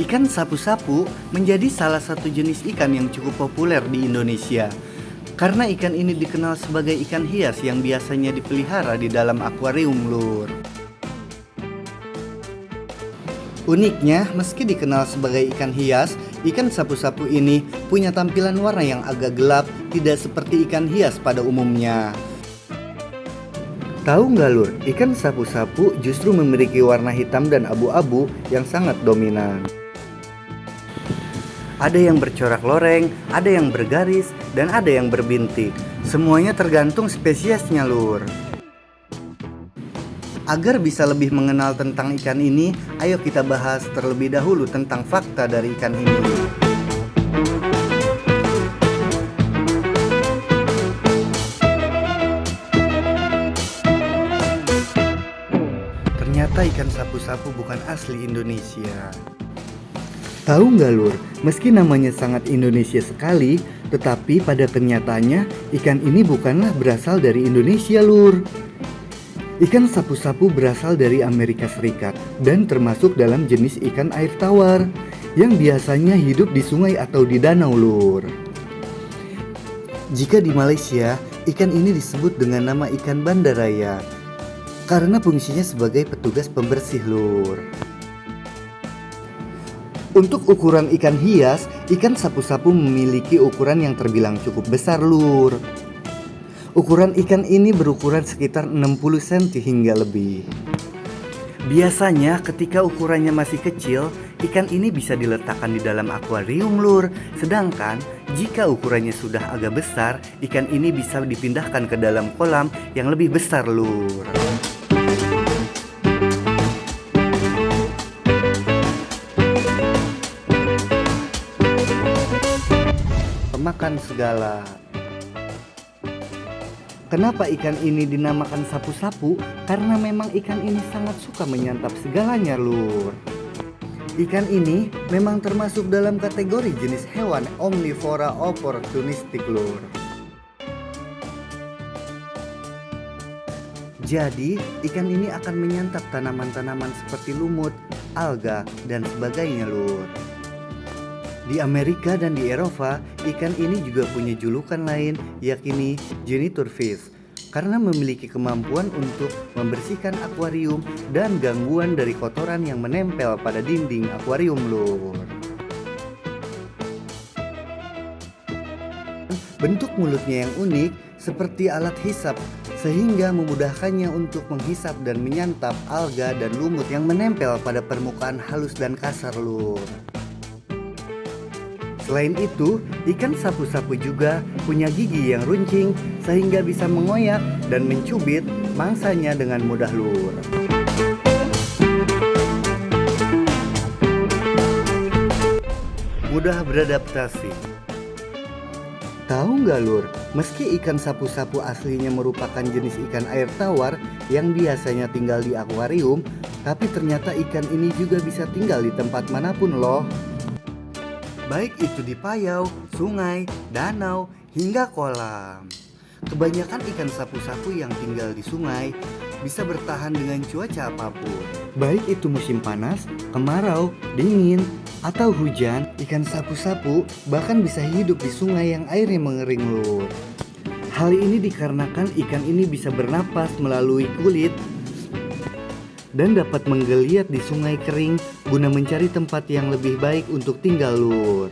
Ikan sapu-sapu menjadi salah satu jenis ikan yang cukup populer di Indonesia. Karena ikan ini dikenal sebagai ikan hias yang biasanya dipelihara di dalam akuarium lur. Uniknya, meski dikenal sebagai ikan hias, ikan sapu-sapu ini punya tampilan warna yang agak gelap, tidak seperti ikan hias pada umumnya. Tahu nggak lur, ikan sapu-sapu justru memiliki warna hitam dan abu-abu yang sangat dominan. Ada yang bercorak loreng, ada yang bergaris, dan ada yang berbintik. Semuanya tergantung spesiesnya lur. Agar bisa lebih mengenal tentang ikan ini, ayo kita bahas terlebih dahulu tentang fakta dari ikan ini. Ternyata ikan sapu-sapu bukan asli Indonesia. Tahu nggak lur, meski namanya sangat Indonesia sekali, tetapi pada kenyataannya ikan ini bukanlah berasal dari Indonesia lur. Ikan sapu-sapu berasal dari Amerika Serikat dan termasuk dalam jenis ikan air tawar yang biasanya hidup di sungai atau di danau lur. Jika di Malaysia, ikan ini disebut dengan nama ikan bandaraya karena fungsinya sebagai petugas pembersih lur. Untuk ukuran ikan hias, ikan sapu-sapu memiliki ukuran yang terbilang cukup besar lur. Ukuran ikan ini berukuran sekitar 60 cm hingga lebih. Biasanya ketika ukurannya masih kecil, ikan ini bisa diletakkan di dalam akuarium lur. Sedangkan jika ukurannya sudah agak besar, ikan ini bisa dipindahkan ke dalam kolam yang lebih besar lur. Makan segala. Kenapa ikan ini dinamakan sapu-sapu? Karena memang ikan ini sangat suka menyantap segalanya lur. Ikan ini memang termasuk dalam kategori jenis hewan omnivora opportunistik lur. Jadi, ikan ini akan menyantap tanaman-tanaman seperti lumut, alga, dan sebagainya lur. Di Amerika dan di Eropa, ikan ini juga punya julukan lain yakni genitor fish karena memiliki kemampuan untuk membersihkan akuarium dan gangguan dari kotoran yang menempel pada dinding akuarium lur. Bentuk mulutnya yang unik seperti alat hisap sehingga memudahkannya untuk menghisap dan menyantap alga dan lumut yang menempel pada permukaan halus dan kasar lur. Selain itu, ikan sapu-sapu juga punya gigi yang runcing sehingga bisa mengoyak dan mencubit mangsanya dengan mudah lur. Mudah beradaptasi. Tahu nggak lur, meski ikan sapu-sapu aslinya merupakan jenis ikan air tawar yang biasanya tinggal di akuarium, tapi ternyata ikan ini juga bisa tinggal di tempat mana pun loh baik itu di payau, sungai, danau, hingga kolam. Kebanyakan ikan sapu-sapu yang tinggal di sungai bisa bertahan dengan cuaca apa pun. Baik itu musim panas, kemarau, dingin, atau hujan, ikan sapu-sapu bahkan bisa hidup di sungai yang airnya mengering lur. Hal ini dikarenakan ikan ini bisa bernapas melalui kulit dan dapat menggeliat di sungai kering guna mencari tempat yang lebih baik untuk tinggal lur.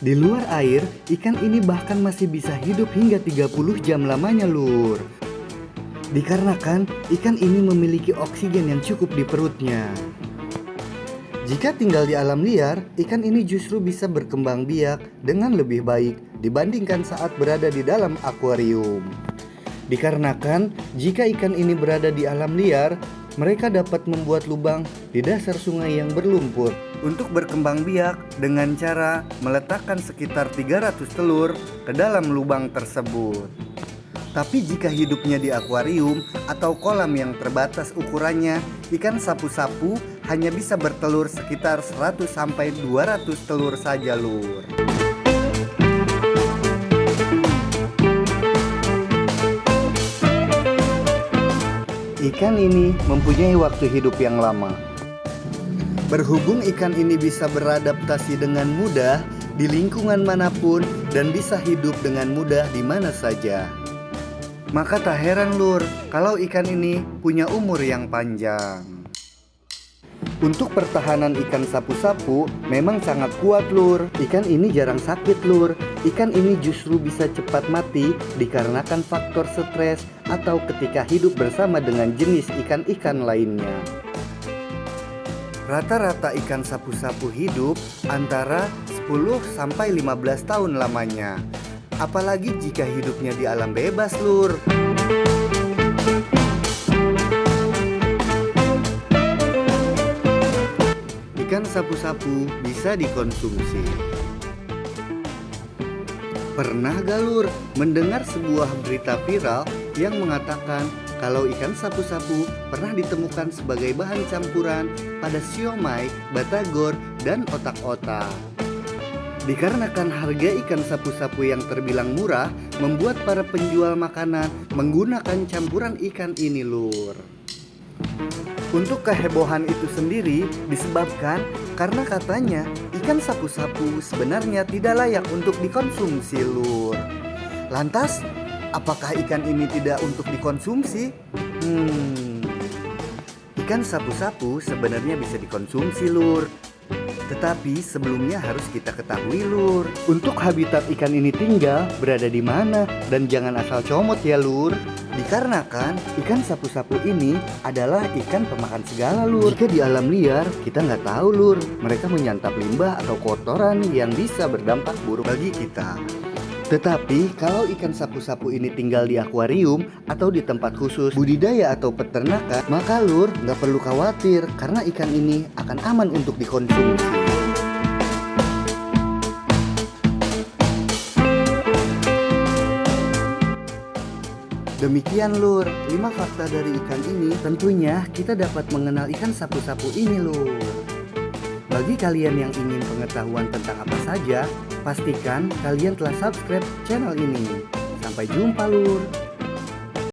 Di luar air, ikan ini bahkan masih bisa hidup hingga 30 jam lamanya lur. Dikarenakan ikan ini memiliki oksigen yang cukup di perutnya. Jika tinggal di alam liar, ikan ini justru bisa berkembang biak dengan lebih baik dibandingkan saat berada di dalam akuarium. Dikarenakan jika ikan ini berada di alam liar, mereka dapat membuat lubang di dasar sungai yang berlumpur untuk berkembang biak dengan cara meletakkan sekitar 300 telur ke dalam lubang tersebut. Tapi jika hidupnya di akuarium atau kolam yang terbatas ukurannya, ikan sapu-sapu hanya bisa bertelur sekitar 100 sampai 200 telur saja, Lur. Ikan ini mempunyai waktu hidup yang lama. Berhubung ikan ini bisa beradaptasi dengan mudah di lingkungan mana pun dan bisa hidup dengan mudah di mana saja. Maka tak heran lur kalau ikan ini punya umur yang panjang. Untuk pertahanan ikan sapu-sapu memang sangat kuat lur. Ikan ini jarang sakit lur. Ikan ini justru bisa cepat mati dikarenakan faktor stres atau ketika hidup bersama dengan jenis ikan-ikan lainnya. Rata-rata ikan sapu-sapu hidup antara 10 sampai 15 tahun lamanya. Apalagi jika hidupnya di alam bebas lur Ikan sapu-sapu bisa dikonsumsi Pernah galur mendengar sebuah berita viral yang mengatakan kalau ikan sapu-sapu pernah ditemukan sebagai bahan campuran pada siomay, batagor, dan otak-otak. Dikarenakan harga ikan sapu-sapu yang terbilang murah, membuat para penjual makanan menggunakan campuran ikan ini lur. Untuk kehebohan itu sendiri disebabkan karena katanya ikan sapu-sapu sebenarnya tidak layak untuk dikonsumsi lur. Lantas, apakah ikan ini tidak untuk dikonsumsi? Hmm, ikan sapu-sapu sebenarnya bisa dikonsumsi lur. Tetapi sebelumnya harus kita ketahui lur. Untuk habitat ikan ini tinggal berada di mana? Dan jangan asal comot ya lur Dikarenakan ikan sapu-sapu ini adalah ikan pemakan segala lur. Jika di alam liar kita nggak tahu lur. Mereka menyantap limbah atau kotoran yang bisa berdampak buruk bagi kita. Tetapi kalau ikan sapu-sapu ini tinggal di akuarium atau di tempat khusus budidaya atau peternakan, maka lur nggak perlu khawatir karena ikan ini akan aman untuk dikonsumsi. Demikian lur, 5 fakta dari ikan ini tentunya kita dapat mengenal ikan sapu-sapu ini lur. Bagi kalian yang ingin pengetahuan tentang apa saja, pastikan kalian telah subscribe channel ini. Sampai jumpa lur.